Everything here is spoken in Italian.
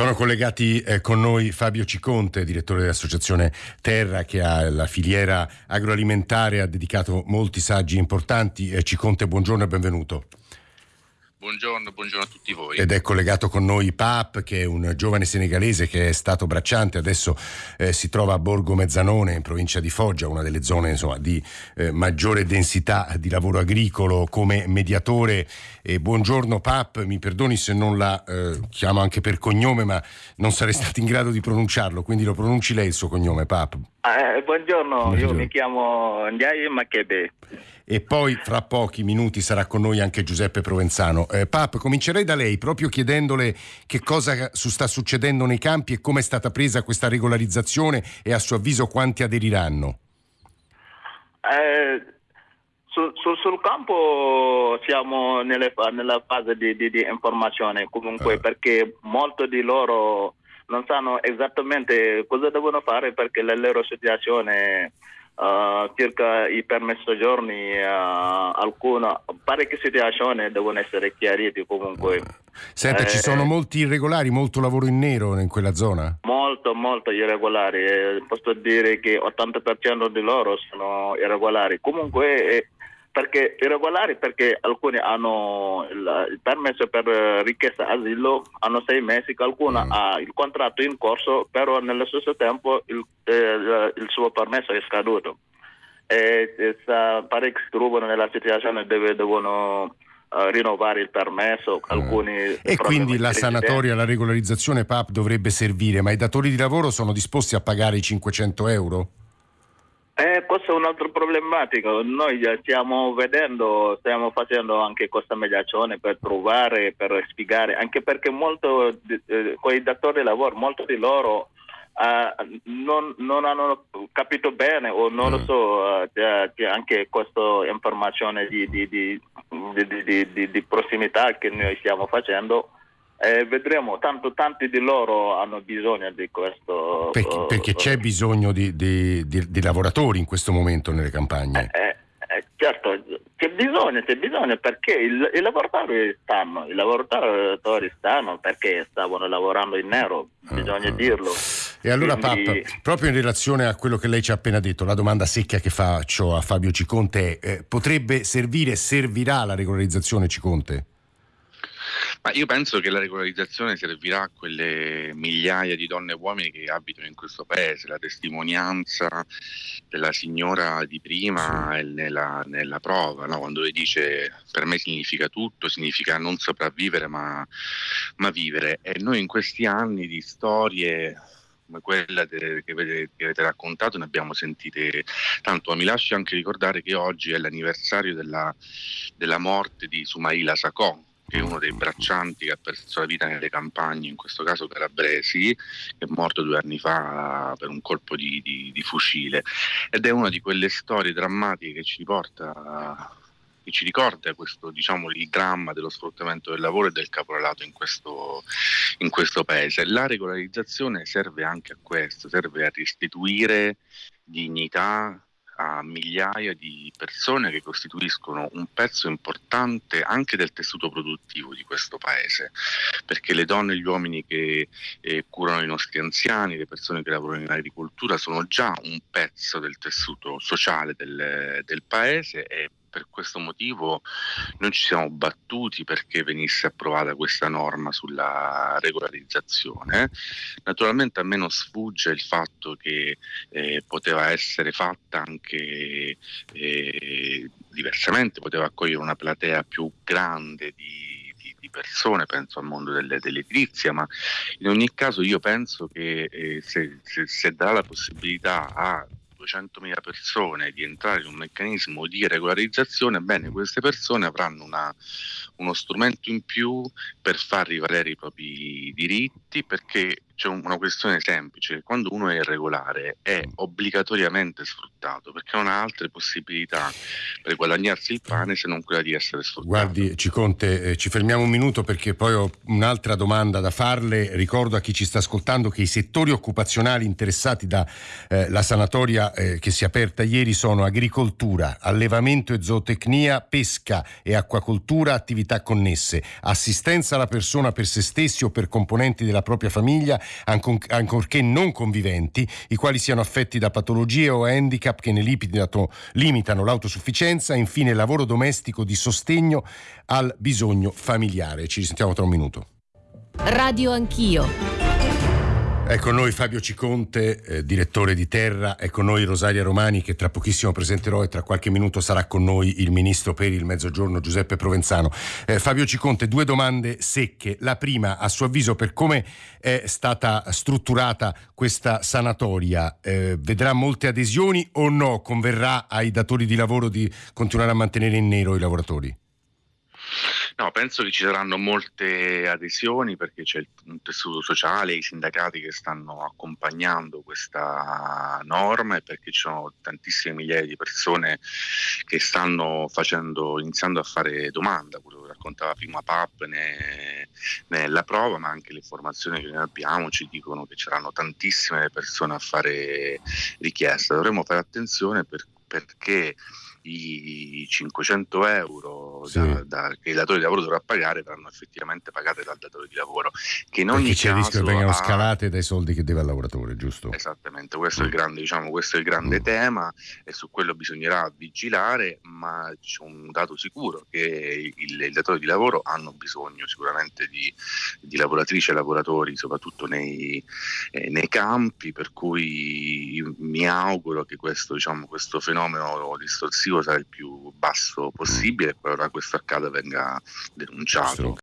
Sono collegati eh, con noi Fabio Ciconte, direttore dell'associazione Terra, che ha la filiera agroalimentare, ha dedicato molti saggi importanti. Eh, Ciconte, buongiorno e benvenuto. Buongiorno, buongiorno, a tutti voi. Ed è collegato con noi Pap, che è un giovane senegalese che è stato bracciante, adesso eh, si trova a Borgo Mezzanone, in provincia di Foggia, una delle zone insomma, di eh, maggiore densità di lavoro agricolo come mediatore. E buongiorno Pap, mi perdoni se non la eh, chiamo anche per cognome, ma non sarei stato in grado di pronunciarlo, quindi lo pronunci lei il suo cognome, Pap. Eh, buongiorno, buongiorno, io mi chiamo Ndiaye Makebe e poi fra pochi minuti sarà con noi anche Giuseppe Provenzano. Eh, Pap, comincerei da lei proprio chiedendole che cosa sta succedendo nei campi e come è stata presa questa regolarizzazione e a suo avviso quanti aderiranno. Eh, sul, sul, sul, campo siamo nelle, nella fase di, di, di informazione comunque eh. perché molti di loro non sanno esattamente cosa devono fare perché la loro situazione uh, circa i permesso giorni, uh, alcune, parecchie situazioni devono essere chiarite comunque. Senta, eh, ci sono molti irregolari, molto lavoro in nero in quella zona? Molto, molto irregolari. Eh, posso dire che 80% di loro sono irregolari. Comunque eh, perché irregolari perché alcuni hanno il, il permesso per richiesta asilo, hanno sei mesi, qualcuno mm. ha il contratto in corso, però nello stesso tempo il, eh, il suo permesso è scaduto. E, e parecchi si trovano nella situazione dove devono Uh, rinnovare il permesso. Alcuni e quindi la sanatoria, la regolarizzazione PAP dovrebbe servire, ma i datori di lavoro sono disposti a pagare i 500 euro? Eh, questo è un altro problematico. Noi stiamo vedendo, stiamo facendo anche questa mediazione per trovare, per spiegare, anche perché molto, eh, quei datori di lavoro, molti di loro eh, non, non, hanno capito bene o non mm. lo so, eh, anche questa informazione di, di, di, di prossimità che noi stiamo facendo eh, vedremo, tanto tanti di loro hanno bisogno di questo. Perché, perché c'è bisogno di, di, di, di, lavoratori in questo momento nelle campagne? Eh, eh, eh certo, c'è bisogno, c'è bisogno perché il, i lavoratori stanno, i lavoratori stanno perché stavano lavorando in nero, bisogna uh-huh. dirlo. E allora Quindi... Pappa, proprio in relazione a quello che lei ci ha appena detto, la domanda secca che faccio a Fabio Ciconte è, eh, potrebbe servire, servirà la regolarizzazione Ciconte? Ma io penso che la regolarizzazione servirà a quelle migliaia di donne e uomini che abitano in questo paese. La testimonianza della signora di prima è nella, nella prova, no? quando lei dice per me significa tutto, significa non sopravvivere ma, ma vivere. E noi in questi anni di storie come quella che, avete, che, avete, raccontato ne abbiamo sentite tanto, ma mi lasci anche ricordare che oggi è l'anniversario della, della morte di Sumaila Sacon, che è uno dei braccianti che ha perso la vita nelle campagne, in questo caso calabresi, che è morto due anni fa per un colpo di, di, di fucile. Ed è una di quelle storie drammatiche che ci porta che ci ricorda questo, diciamo, il dramma dello sfruttamento del lavoro e del caporalato in questo, in questo paese. La regolarizzazione serve anche a questo, serve a restituire dignità, a migliaia di persone che costituiscono un pezzo importante anche del tessuto produttivo di questo paese, perché le donne e gli uomini che eh, curano i nostri anziani, le persone che lavorano in agricoltura sono già un pezzo del tessuto sociale del, del paese e per questo motivo non ci siamo battuti perché venisse approvata questa norma sulla regolarizzazione. Naturalmente a me non sfugge il fatto che eh, poteva essere fatta anche eh, diversamente, poteva accogliere una platea più grande di persone, penso al mondo delle, dell'edilizia, ma in ogni caso io penso che eh, se, se, se dà la possibilità a 200.000 persone di entrare in un meccanismo di regolarizzazione, bene, queste persone avranno una, uno strumento in più per far rivalere i propri diritti perché c'è una questione semplice, quando uno è irregolare è obbligatoriamente sfruttato perché non ha altre possibilità per guadagnarsi il pane se non quella di essere sfruttato. Guardi Ciconte, eh, ci fermiamo un minuto perché poi ho un'altra domanda da farle. Ricordo a chi ci sta ascoltando che i settori occupazionali interessati dalla eh, sanatoria eh, che si è aperta ieri sono agricoltura, allevamento e zootecnia, pesca e acquacoltura, attività connesse, assistenza alla persona per se stessi o per componenti della la propria famiglia, ancorché non conviventi, i quali siano affetti da patologie o handicap che ne limitano l'autosufficienza, infine lavoro domestico di sostegno al bisogno familiare. Ci risentiamo tra un minuto. Radio Anch'io. È con noi Fabio Ciconte, eh, direttore di Terra, è con noi Rosaria Romani che tra pochissimo presenterò e tra qualche minuto sarà con noi il ministro per il Mezzogiorno Giuseppe Provenzano. Eh, Fabio Ciconte, due domande secche. La prima, a suo avviso, per come è stata strutturata questa sanatoria, eh, vedrà molte adesioni o no? Converrà ai datori di lavoro di continuare a mantenere in nero i lavoratori? No, penso che ci saranno molte adesioni perché c'è un tessuto sociale, i sindacati che stanno accompagnando questa norma e perché ci sono tantissime migliaia di persone che stanno facendo, iniziando a fare domanda, quello che raccontava prima Pap ne, nella prova, ma anche le informazioni che noi abbiamo ci dicono che ci saranno tantissime persone a fare richiesta. Dovremmo fare attenzione per, perché i 500 euro sì. da, da, che il datore di lavoro dovrà pagare verranno effettivamente pagate dal datore di lavoro. Che in ogni Perché c'è il rischio che vengano ha... scalate dai soldi che deve al lavoratore, giusto? Esattamente, questo, mm. è, il mm. grande, diciamo, questo è il grande mm. tema e su quello bisognerà vigilare, ma c'è un dato sicuro che il, il datore di lavoro hanno bisogno sicuramente di, di lavoratrici e lavoratori, soprattutto nei, eh, nei, campi, per cui mi auguro che questo, diciamo, questo fenomeno distorsivo sarà il più basso possibile e qualora questo accada venga denunciato.